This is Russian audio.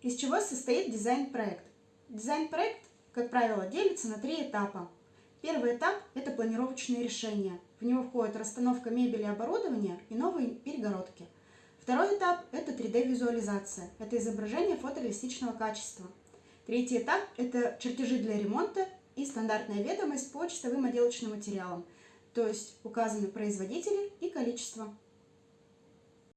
Из чего состоит дизайн-проект? Дизайн-проект, как правило, делится на три этапа. Первый этап – это планировочные решения. В него входит расстановка мебели и оборудования и новые перегородки. Второй этап – это 3D-визуализация. Это изображение фотореалистичного качества. Третий этап – это чертежи для ремонта и стандартная ведомость по чистовым отделочным материалам, то есть указаны производители и количество.